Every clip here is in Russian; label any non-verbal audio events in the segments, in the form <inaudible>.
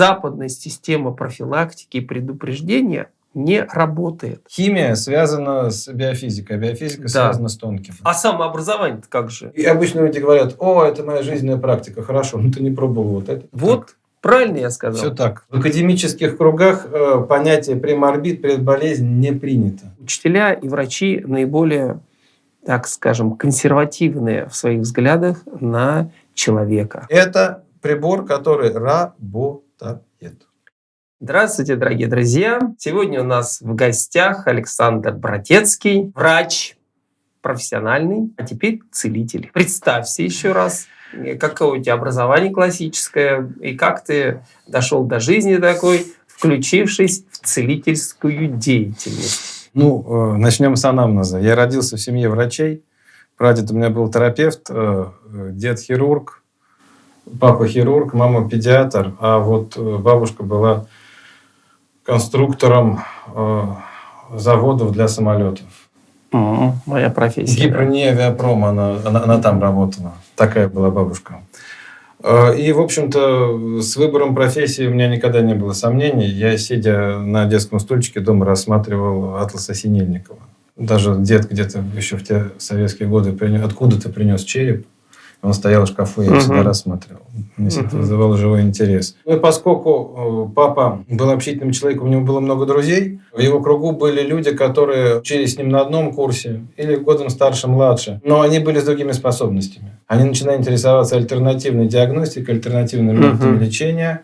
западная система профилактики и предупреждения не работает. Химия связана с биофизикой, а биофизика да. связана с тонким. А самообразование как же? И обычно люди говорят, о, это моя жизненная практика, хорошо, но ты не пробовал вот это. Вот, так. правильно я сказал? Все так. В академических кругах э, понятие преморбит, предболезнь не принято. Учителя и врачи наиболее, так скажем, консервативные в своих взглядах на человека. Это прибор, который работает. Здравствуйте, дорогие друзья! Сегодня у нас в гостях Александр Братецкий, врач профессиональный, а теперь целитель. Представься еще раз, какое у тебя образование классическое, и как ты дошел до жизни такой, включившись в целительскую деятельность. Ну, э, начнем с анамнеза. Я родился в семье врачей. Прадед у меня был терапевт, э, дед хирург, папа хирург, мама педиатр, а вот э, бабушка была конструктором э, заводов для самолетов. Mm, моя профессия. Гипроне авиапром, она, она, она там работала. Такая была бабушка. Э, и, в общем-то, с выбором профессии у меня никогда не было сомнений. Я, сидя на детском стульчике дома, рассматривал атласа Синельникова. Даже дед где-то еще в те советские годы откуда-то принес череп. Он стоял в шкафу, я угу. всегда рассматривал. Мне угу. это вызывало живой интерес. Ну и поскольку э, папа был общительным человеком, у него было много друзей, в его кругу были люди, которые учились с ним на одном курсе или годом старше, младше, но они были с другими способностями. Они начинали интересоваться альтернативной диагностикой, альтернативными методами угу. лечения.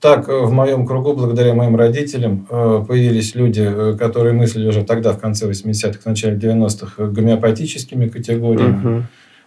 Так, э, в моем кругу, благодаря моим родителям, э, появились люди, которые мыслили уже тогда, в конце 80-х, в начале 90-х, гомеопатическими категориями. Угу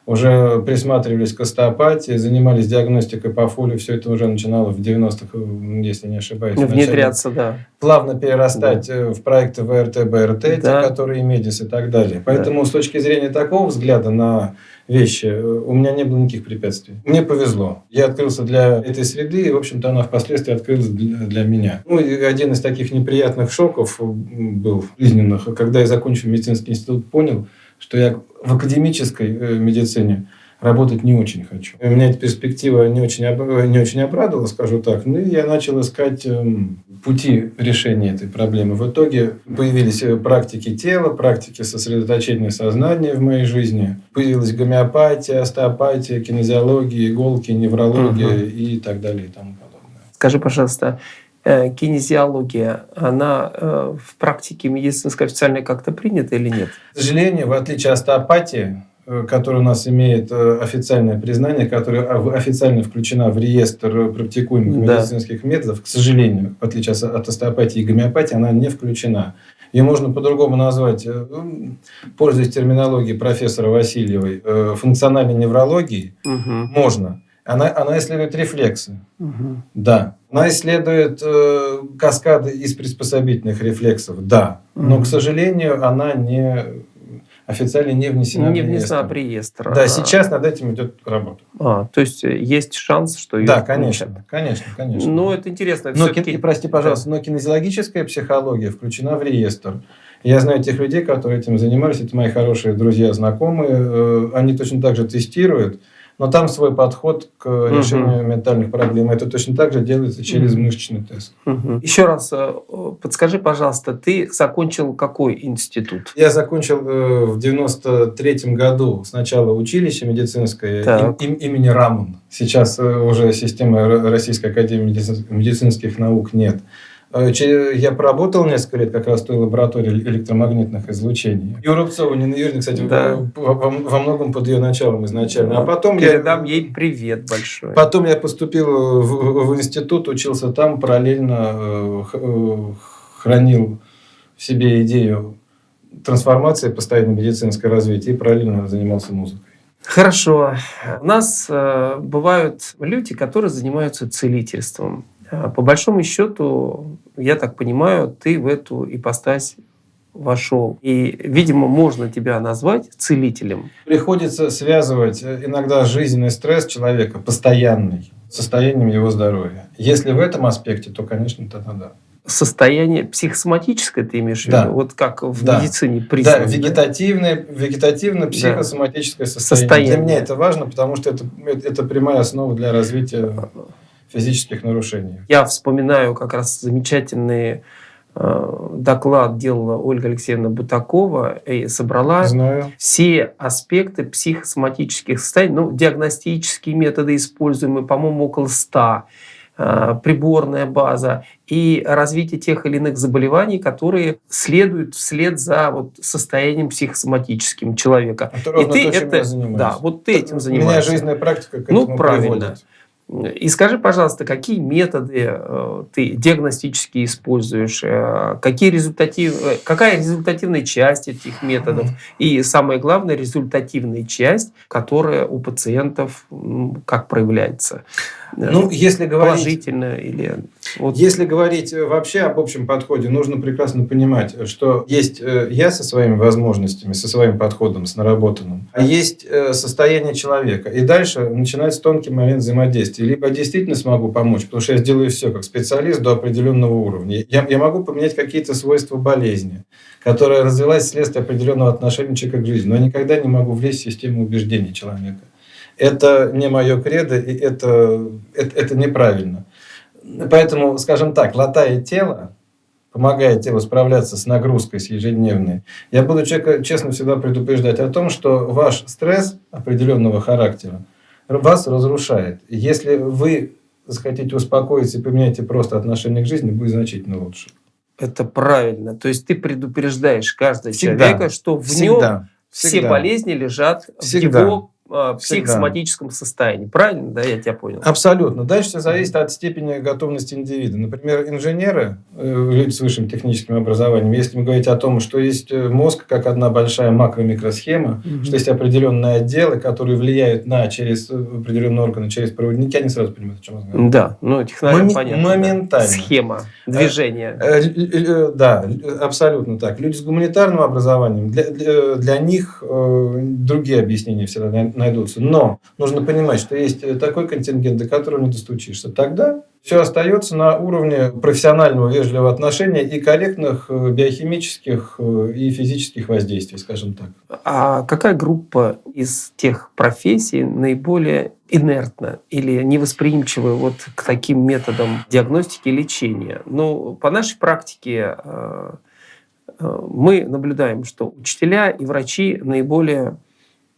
уже присматривались к остеопатии, занимались диагностикой по фолию. Все это уже начинало в 90-х, если не ошибаюсь. Внедряться, да. Плавно перерастать да. Э, в проекты ВРТ, БРТ, да. те, которые МЕДИС и так далее. Поэтому да. с точки зрения такого взгляда на вещи э, у меня не было никаких препятствий. Мне повезло. Я открылся для этой среды, и, в общем-то, она впоследствии открылась для, для меня. Ну, и один из таких неприятных шоков был жизненных, когда я закончил медицинский институт, понял, что я в академической э, медицине работать не очень хочу. И меня эта перспектива не очень, не очень обрадовала, скажу так. Ну и я начал искать эм, пути решения этой проблемы. В итоге появились э, практики тела, практики сосредоточения сознания в моей жизни. Появилась гомеопатия, остеопатия, кинезиология, иголки, неврология угу. и так далее и тому подобное. Скажи, пожалуйста, Э, кинезиология, она э, в практике медицинской официально как-то принята или нет? К сожалению, в отличие от остеопатии, э, которая у нас имеет официальное признание, которая официально включена в реестр практикуемых да. медицинских методов, к сожалению, в отличие от остеопатии и гомеопатии, она не включена. Ее можно по-другому назвать, пользуясь терминологией профессора Васильевой, функциональной неврологией, угу. можно. Она, она исследует рефлексы. Угу. Да. Она исследует э, каскады из приспособительных рефлексов. Да. Угу. Но, к сожалению, она не официально не внесена не внесена в реестр. Да, сейчас над этим идет работа. А, то есть э, есть шанс, что ее Да, конечно, включат. конечно, конечно. Ну, это интересно. Но, ки... Прости, пожалуйста, да. но кинезиологическая психология включена в реестр. Я знаю тех людей, которые этим занимались, это мои хорошие друзья, знакомые. Э, они точно так же тестируют но там свой подход к решению угу. ментальных проблем. Это точно так же делается через угу. мышечный тест. Угу. Еще раз э, подскажи, пожалуйста, ты закончил какой институт? Я закончил э, в 93 году сначала училище медицинское им, им, имени Рамон. Сейчас э, уже системы Российской Академии медицинских наук нет. Э, я проработал несколько лет как раз в той лаборатории электромагнитных излучений. И Рубцова, Нина кстати, да. во, во многом под ее началом изначально. А потом Передам я... ей привет большой. Потом я поступил в, в институт, учился там, параллельно э, э, хранил в себе идею трансформации, постоянно медицинское развитие и параллельно занимался музыкой. Хорошо. У нас э, бывают люди, которые занимаются целительством. А, по большому счету, я так понимаю, ты в эту ипостась вошел. И, видимо, можно тебя назвать целителем. Приходится связывать э, иногда жизненный стресс человека постоянный состоянием его здоровья. Если в этом аспекте, то, конечно, тогда да. Состояние психосоматическое ты имеешь в да. виду? Вот как в да. медицине признано. Да, вегетативное, вегетативное психосоматическое да. состояние. состояние. Для меня это важно, потому что это, это прямая основа для развития физических нарушений. Я вспоминаю как раз замечательные э, доклад делала Ольга Алексеевна Бутакова и собрала Знаю. все аспекты психосоматических состояний, ну, диагностические методы используемые, по-моему, около 100, э, приборная база и развитие тех или иных заболеваний, которые следуют вслед за вот состоянием психосоматическим человека. Это И ты то, это, да, вот ты этим У меня занимаешься. жизненная практика к Ну, этому правильно. приводит. И скажи, пожалуйста, какие методы э, ты диагностически используешь, э, какие результатив, э, какая результативная часть этих методов и самое главное результативная часть, которая у пациентов как проявляется, Ну, если говорить, положительно или вот, если говорить вообще об общем подходе, нужно прекрасно понимать, что есть я со своими возможностями, со своим подходом, с наработанным, а есть состояние человека. И дальше начинается тонкий момент взаимодействия. Либо я действительно смогу помочь, потому что я сделаю все как специалист до определенного уровня. Я, я могу поменять какие-то свойства болезни, которая развилась вследствие определенного отношения человека к жизни, но никогда не могу влезть в систему убеждений человека. Это не мое кредо, и это, это, это неправильно. Поэтому, скажем так, латая тело, помогая телу справляться с нагрузкой, с ежедневной, я буду человека честно всегда предупреждать о том, что ваш стресс определенного характера вас разрушает. Если вы захотите успокоиться и поменяете просто отношение к жизни, будет значительно лучше. это правильно. То есть ты предупреждаешь каждого Всегда. человека, что в нем Всегда. все Всегда. болезни лежат Всегда. в его э, психосоматическом состоянии. Правильно, да, я тебя понял? Абсолютно. Дальше все зависит от степени готовности индивида. Например, инженеры, э, люди с высшим техническим образованием, если мы говорить о том, что есть э, мозг как одна большая макро-микросхема, Мгм. что есть определенные отделы, которые влияют на через э, определенные органы, через проводники, они сразу понимают, о чем разговариваю. Да, ну технарям Моми- понятно. да. моментально. Схема движения. Э, э, Да, абсолютно так. Люди с гуманитарным образованием, для, для, для них другие объяснения всегда найдутся. Но нужно понимать, что есть такой контингент, до которого не достучишься. Тогда все остается на уровне профессионального вежливого отношения и корректных э, биохимических э, и физических воздействий, скажем так. А какая группа из тех профессий наиболее инертна или невосприимчива вот к таким методам диагностики и лечения? Ну, по нашей практике э, мы наблюдаем, что учителя и врачи наиболее,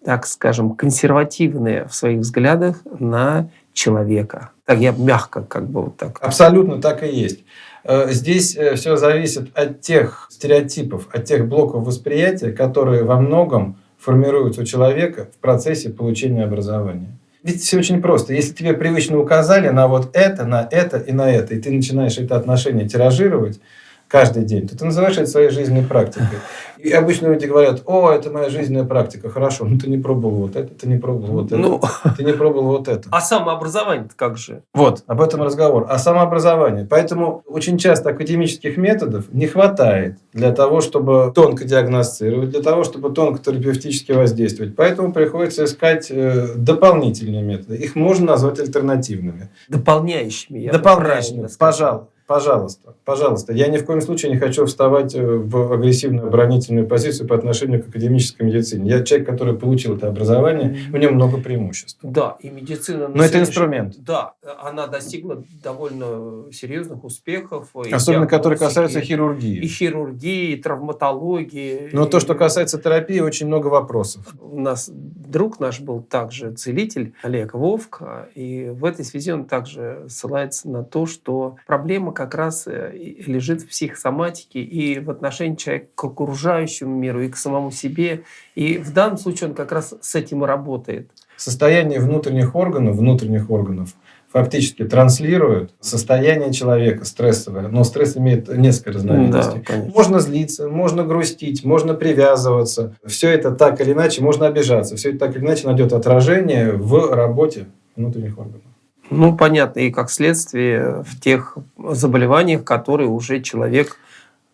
так скажем, консервативные в своих взглядах на человека. Так я мягко как бы вот так. Абсолютно так и есть. Э, Здесь все зависит от тех стереотипов, от тех блоков восприятия, которые во многом формируются у человека в процессе получения образования. Ведь все очень просто. Если тебе привычно указали на вот это, на это и на это, и ты начинаешь это отношение тиражировать каждый день, то ты называешь это своей жизненной практикой. <laughs> И обычно люди говорят, о, это моя жизненная практика, хорошо, ну ты не пробовал вот это, ты не пробовал вот это, Ну, <laughs> ты не пробовал вот это. а самообразование как же? Вот, об этом разговор. О самообразовании. Поэтому очень часто академических методов не хватает для того, чтобы тонко диагностировать, для того, чтобы тонко терапевтически воздействовать. Поэтому приходится искать э, дополнительные методы. Их можно назвать альтернативными. Дополняющими. Дополняющими. сказал. Пожалуйста. Пожалуйста. Я ни в коем случае не хочу вставать э, в агрессивную оборонительную позицию по отношению к академической медицине. Я человек, который получил это образование, у него много преимуществ. Да, и медицина... на Но это инструмент. Да, она достигла довольно серьезных успехов. и Особенно, которые диагностики, касаются хирургии. И хирургии, и травматологии. Но то, и- что касается терапии, очень много вопросов. У нас друг наш был также целитель Олег Вовк, и в этой связи он также ссылается на то, что проблема как раз э, лежит в психосоматике и в отношении человека к окружающему миру, и к самому себе. И в данном случае он как раз с этим и работает. Состояние внутренних органов, внутренних органов фактически транслирует состояние человека стрессовое. Но стресс имеет несколько разновидностей. Да, конечно. Можно злиться, можно грустить, можно привязываться. Все это так или иначе, можно обижаться. Все это так или иначе найдет отражение в работе внутренних органов. Ну, понятно, и как следствие в тех заболеваниях, которые уже человек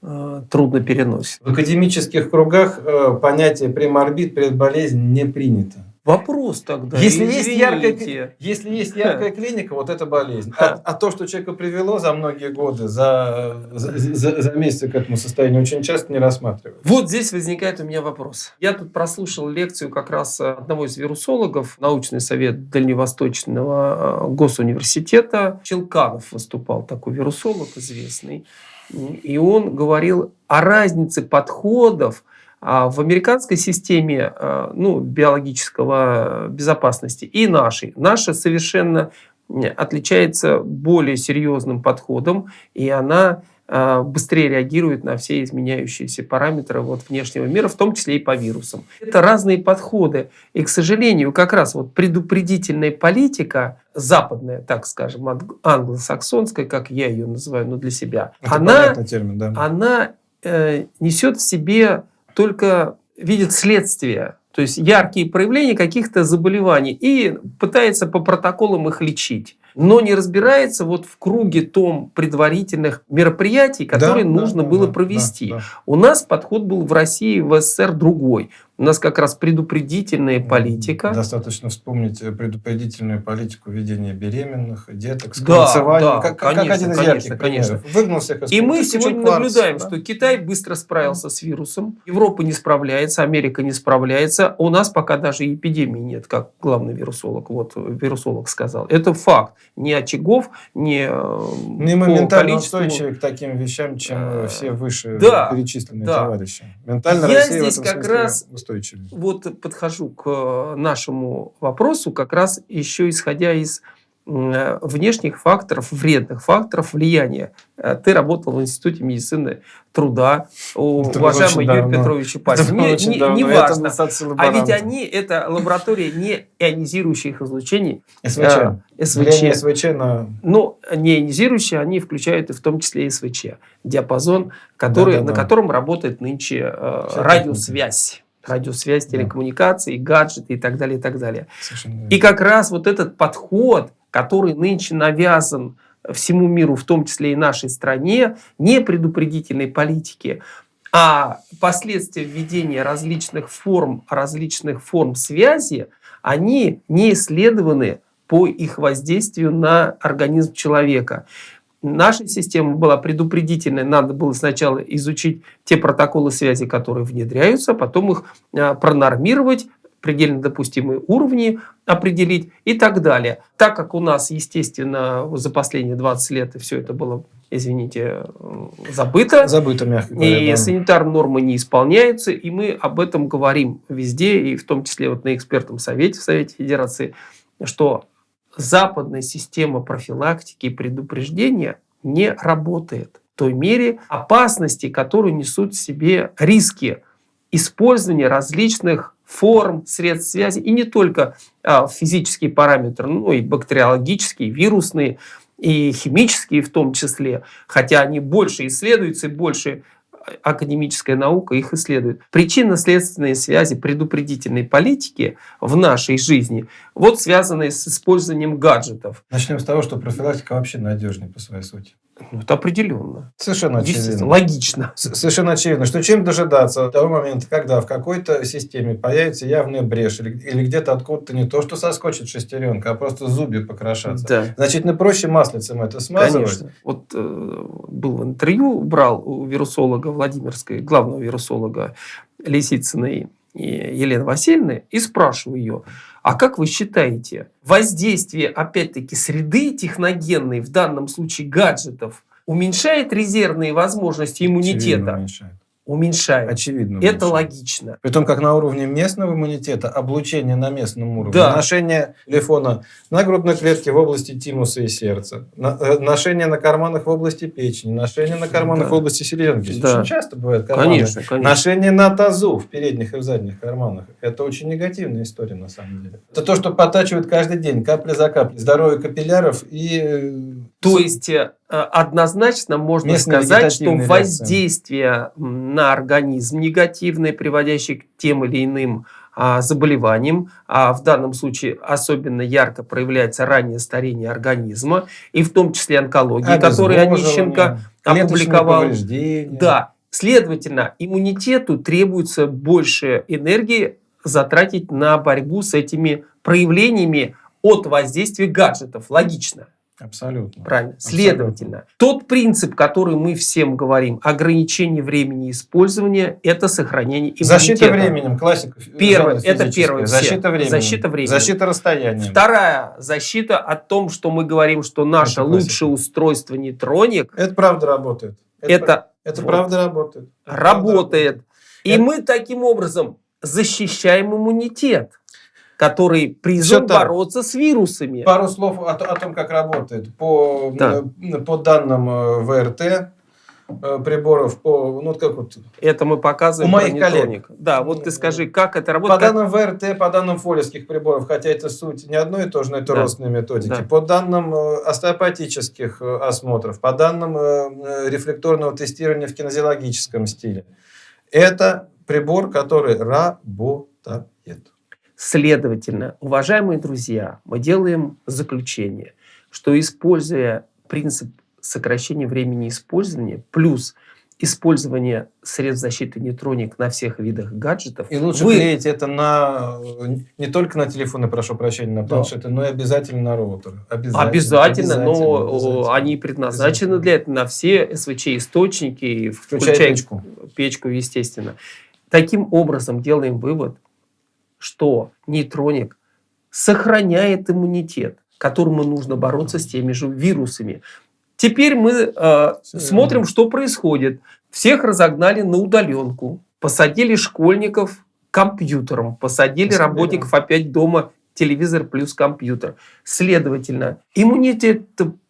э, трудно переносит. В академических кругах э, понятие преморбит, предболезнь не принято. Вопрос тогда. Если есть, яркая, если есть яркая клиника, вот это болезнь. А, а то, что человека привело за многие годы, за, за, за, за месяцы к этому состоянию, очень часто не рассматривают. Вот здесь возникает у меня вопрос. Я тут прослушал лекцию как раз одного из вирусологов, научный совет Дальневосточного э, госуниверситета. Челканов выступал, такой вирусолог известный. И он говорил о разнице подходов а в американской системе а, ну, биологического безопасности и нашей. Наша совершенно отличается более серьезным подходом, и она а, быстрее реагирует на все изменяющиеся параметры вот внешнего мира, в том числе и по вирусам. Это разные подходы. И, к сожалению, как раз вот предупредительная политика, западная, так скажем, англосаксонская, как я ее называю, но для себя, Это она, термин, да. она э, несет в себе только видит следствие, то есть яркие проявления каких-то заболеваний и пытается по протоколам их лечить но не разбирается вот в круге том предварительных мероприятий, которые да, нужно да, было да, провести. Да, да. У нас подход был в России, в СССР другой. У нас как раз предупредительная политика. Достаточно вспомнить э, предупредительную политику ведения беременных, деток, да, да, как, как, конечно, один из конечно, ярких конечно. примеров. Выгнал всех из И мы сегодня кварц, наблюдаем, да? что Китай быстро справился с вирусом, Европа не справляется, Америка не справляется. У нас пока даже эпидемии нет, как главный вирусолог, вот вирусолог сказал. Это факт. Не очагов, э, мы по ментально количеству. устойчивы к таким вещам, чем э, все выше да, перечисленные да. товарищи. Ментально Я Россия здесь в этом как раз устойчивее. вот подхожу к э, нашему вопросу как раз еще исходя из э, внешних факторов, вредных факторов влияния. Э, Ты работал в Институте медицины труда Это уважаемого очень Юрия давно. <laughs> Пасина. было Не, очень не- давно. не Это важно. А ведь они, это лаборатория не ионизирующих излучений, <laughs> СВЧ. а, СВЧ. СВЧ на... Но не ионизирующие, они включают и в том числе и СВЧ. Диапазон, который, Да-да-да. на котором работает нынче э, радиосвязь. Радиосвязь, Да. телекоммуникации, гаджеты и так далее, и так далее. Совершенно. И как раз вот этот подход, который нынче навязан всему миру, в том числе и нашей стране, не предупредительной политики, а последствия введения различных форм, различных форм связи, они не исследованы по их воздействию на организм человека. Наша система была предупредительной, надо было сначала изучить те протоколы связи, которые внедряются, потом их а, пронормировать, предельно допустимые уровни определить и так далее. Так как у нас, естественно, за последние 20 лет все это было, извините, э, забыто, Забыто, мягко говоря. и да. санитарные нормы не исполняются, и мы об этом говорим везде, и в том числе вот на экспертном совете в Совете Федерации, что западная система профилактики и предупреждения не работает в той мере опасности, которую несут в себе риски использования различных форм, средств связи, и не только а, физические параметры, но и бактериологические, вирусные, и химические в том числе, хотя они больше исследуются и больше академическая наука их исследует. Причинно-следственные связи предупредительной политики в нашей жизни вот связаны с использованием гаджетов. Начнем с того, что профилактика вообще надежнее по своей сути. Ну, это определенно. Совершенно очевидно. логично. С- Совершенно очевидно, что чем дожидаться того момента, когда в какой-то системе появится явная брешь или, или где-то откуда-то не то, что соскочит шестеренка, а просто зубья покрошатся. Да. Значительно проще маслицем это смазывать. Конечно. Вот э, был в интервью, брал у вирусолога Владимирской, главного вирусолога Лисицыной и Елены Васильевны, и спрашиваю ее, а как вы считаете, воздействие, опять-таки, среды техногенной, в данном случае гаджетов, уменьшает резервные возможности Очевидно иммунитета? уменьшает. Уменьшает. Очевидно Это уменьшает. логично. Притом как на уровне местного иммунитета, облучение на местном уровне, Да. ношение телефона на грудной клетке в области тимуса и сердца, э, ношение на карманах в области печени, ношение на карманах Да. в области селезенки. Да. Очень часто бывает карманы. Конечно, конечно. Ношение на тазу в передних и в задних карманах. Это очень негативная история на самом деле. Это то, что подтачивает каждый день, капля за каплей. Здоровье капилляров и... э, То есть э, однозначно можно Местные сказать, что воздействие на организм негативное, приводящее к тем или иным а, заболеваниям, а в данном случае особенно ярко проявляется раннее старение организма, и в том числе онкология, которую Онищенко опубликовал. Да, следовательно, иммунитету требуется больше энергии затратить на борьбу с этими проявлениями от воздействия гаджетов. Логично. Абсолютно. Правильно. Следовательно, тот принцип, который мы всем говорим, ограничение времени использования, это сохранение иммунитета. Защита временем, классика. Первое, это первое. Защита временем. Защита временем. Защита расстоянием. Вторая защита о том, что мы говорим, что наше Это лучшее устройство нейтроник, Это правда работает. это, Это вот, правда работает. Это правда работает. И Это- мы таким образом защищаем иммунитет, который призван бороться с вирусами. Пару слов о, о том, как работает. По, Да. э, по данным э, ВРТ э, приборов, по, ну, как вот, Это мы показываем У моих коллег. Да, вот ты скажи, как это по работает? как- данным ВРТ, по данным фолевских приборов, хотя это суть не одно и то же, но это Да. родственные методики, Да. по данным остеопатических осмотров, по данным рефлекторного тестирования в кинезиологическом стиле, это прибор, который работает. Следовательно, уважаемые друзья, мы делаем заключение, что используя принцип сокращения времени использования плюс использование средств защиты нейтроник на всех видах гаджетов, И лучше вы- клеить это на э, не только на телефоны, прошу прощения, на Да. планшеты, но и обязательно на роутеры. Обязательно, Обязательно, но обязательно. о, они предназначены Обязательно. для этого на все СВЧ-источники, Включая включая печку. печку, естественно. Таким образом, делаем вывод, что нейтроник сохраняет иммунитет, которому нужно бороться с теми же вирусами. Теперь мы э, смотрим, что происходит. Всех разогнали на удаленку, посадили школьников к компьютерам, посадили работников опять дома, телевизор плюс компьютер. Следовательно, иммунитет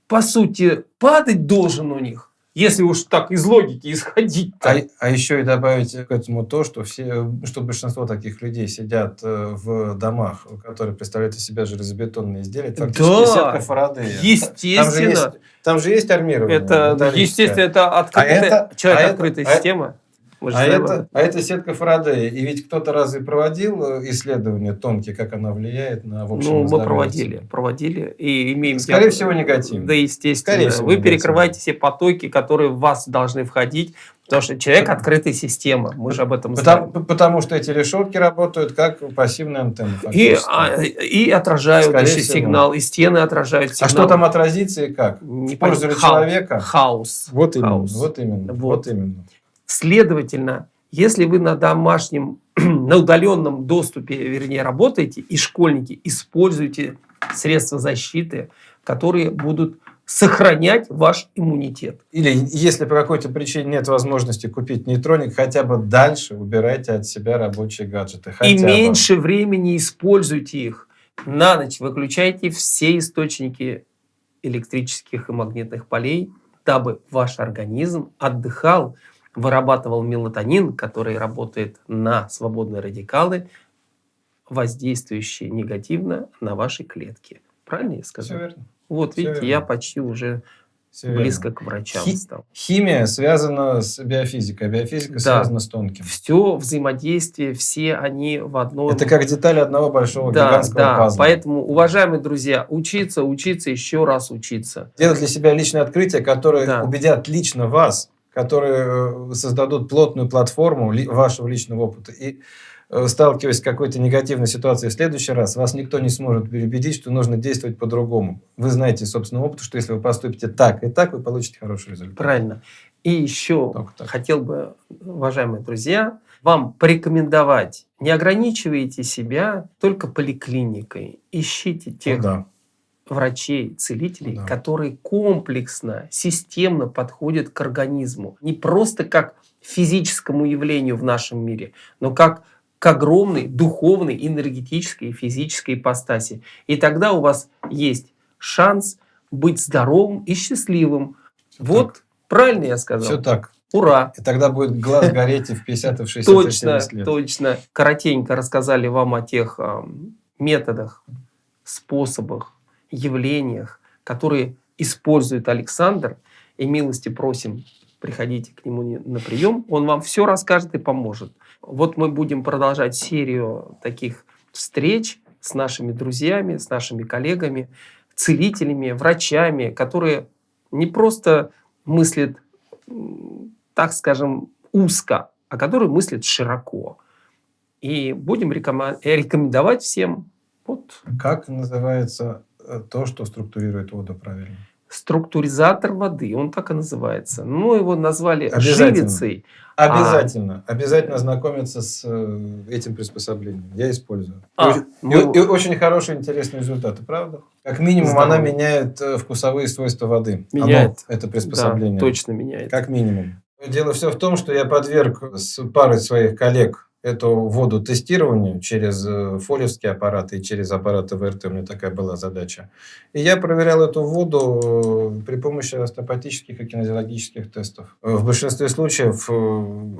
по сути падать должен у них, если уж так из логики <laughs> исходить. А, а еще и добавить к этому то, что, все, что большинство таких людей сидят э, в домах, которые представляют из себя железобетонные изделия. Фактически Да, сетка Фарадея. Там же Естественно. есть, там же есть армирование. Это, естественно, это открытая, это- человек а это- открытая а- система. А это, а это сетка Фарадея. И ведь кто-то разве проводил э, исследования тонкие, как она влияет на в общем Ну, мы здоровье проводили, проводили и имеем... Скорее я- всего, негативно. Да, естественно. Скорее всего, Вы негативно. перекрываете все потоки, которые в вас должны входить, потому что человек открытая система. Мы же об этом знаем. Потому, потому что эти решетки работают как пассивные антенны. И, а, и отражают Скорее еще всего. сигнал, и стены отражают А сигнал. что там отразится и как? Не В пользу Хаос. человека? Хаос. Вот именно. Хаос. Вот именно. Вот. Вот именно. Следовательно, если вы на домашнем, <clears throat> на удаленном доступе, вернее, работаете, и школьники используйте средства защиты, которые будут сохранять ваш иммунитет. Или если по какой-то причине нет возможности купить нейтроник, хотя бы дальше убирайте от себя рабочие гаджеты. Хотя и бы. меньше времени используйте их. На ночь выключайте все источники электрических и магнитных полей, дабы ваш организм отдыхал, вырабатывал мелатонин, который работает на свободные радикалы, воздействующие негативно на ваши клетки. Правильно я Все сказал? верно. Вот Всё видите, верно. я почти уже верно. близко к врачам Хи- стал. Химия связана с биофизикой, а биофизика Да. связана с тонким. Все взаимодействие, все они в одном Это как детали одного большого Да, гигантского да. пазла. Поэтому, уважаемые друзья, учиться, учиться, еще раз учиться. Делать для себя личные открытия, которые Да. убедят лично вас, которые э, создадут плотную платформу ли- вашего личного опыта. И э, сталкиваясь с какой-то негативной ситуацией в следующий раз, вас никто не сможет переубедить, что нужно действовать по-другому. Вы знаете собственного опыта, что если вы поступите так и так, вы получите хороший результат. Правильно. И еще хотел бы, уважаемые друзья, вам порекомендовать, не ограничивайте себя только поликлиникой. Ищите Ну тех да. Врачей, целителей, Да. которые комплексно, системно подходят к организму. Не просто как физическому явлению в нашем мире, но как к огромной духовной, энергетической и физической ипостаси. И тогда у вас есть шанс быть здоровым и счастливым. Всё вот, правильно я сказал? Все так. Ура! И тогда будет глаз гореть и в 50, и в 60, и в Точно, 70 лет. точно. Коротенько рассказали вам о тех ам, методах, способах, явлениях, которые использует Александр. И милости просим, приходите к нему не- на прием, он вам все расскажет и поможет. Вот мы будем продолжать серию таких встреч с нашими друзьями, с нашими коллегами, целителями, врачами, которые не просто мыслят, так скажем, узко, а которые мыслят широко. И будем рекомендовать всем вот Как называется то, что структурирует воду правильно? структуризатор воды, он так и называется. Ну, его назвали Обязательно. живицей. Обязательно. Обязательно ознакомиться с э, этим приспособлением. Я использую. А, и, очень- мы- и- и очень хорошие, интересные результаты, правда? Как минимум, Здорово. она меняет э, вкусовые свойства воды. Оно, Меняет. это Да, приспособление. точно меняет. Как минимум. Дело все в том, что я подверг с парой своих коллег эту воду тестированию через э, фолевские аппараты и через аппараты ВРТ. У меня такая была задача. И я проверял эту воду э, при помощи остеопатических и кинезиологических тестов. Э, В большинстве случаев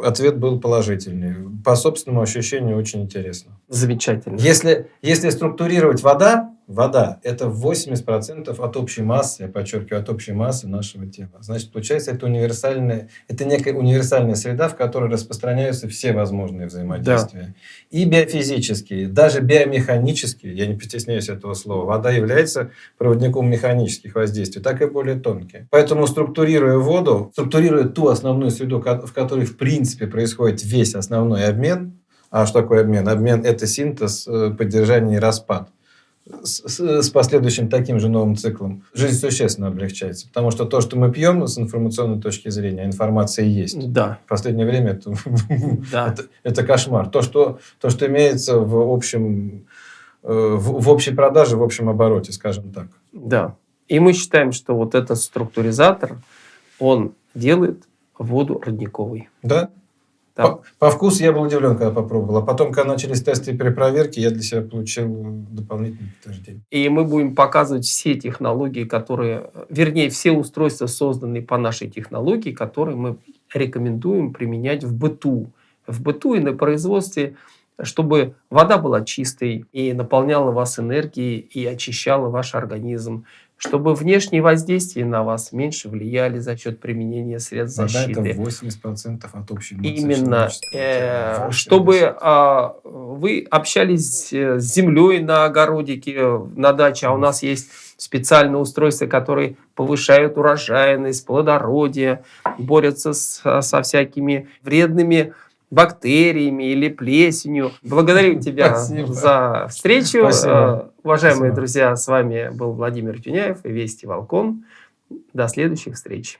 ответ был положительный. По собственному ощущению очень интересно. Замечательно. Если, если структурировать вода, вода – это 80% от общей массы, я подчеркиваю, от общей массы нашего тела. Значит, получается, это универсальная, это некая универсальная среда, в которой распространяются все возможные взаимодействия. И биофизические, даже биомеханические, я не постесняюсь этого слова, вода является проводником механических воздействий, так и более тонкие. Поэтому, структурируя воду, структурируя ту основную среду, в которой, в принципе, происходит весь основной обмен, а что такое обмен? Обмен – это синтез, э, поддержание и распад. С, с- последующим таким же новым циклом жизнь существенно облегчается. Потому что то, что мы пьем с информационной точки зрения, информация есть. Да, В последнее время это, <laughs> да. это, это кошмар. То что, то, что имеется в общем, э, в, в общей продаже, в общем обороте, скажем так. Да. И мы считаем, что вот этот структуризатор, он делает воду родниковой. Да? Да. По, по вкусу я был удивлен, когда попробовал. А потом, когда начались тесты и перепроверки, я для себя получил дополнительное подтверждение. И мы будем показывать все технологии, которые, вернее, все устройства, созданные по нашей технологии, которые мы рекомендуем применять в быту. В быту и на производстве, чтобы вода была чистой и наполняла вас энергией и очищала ваш организм, чтобы внешние воздействия на вас меньше влияли за счет применения средств Вода это защиты. 80% от общей массы Именно, э, тела. 80. чтобы а, вы общались э, с землей на огородике, э, на даче, а у нас есть специальные устройства, которые повышают урожайность, плодородие, борются с- со всякими вредными бактериями или плесенью. Благодарю <laughs> тебя Спасибо. за встречу. Спасибо. Уважаемые Спасибо. друзья, с вами был Владимир Тюняев и Вести Волкон. До следующих встреч.